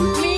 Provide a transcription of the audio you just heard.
me.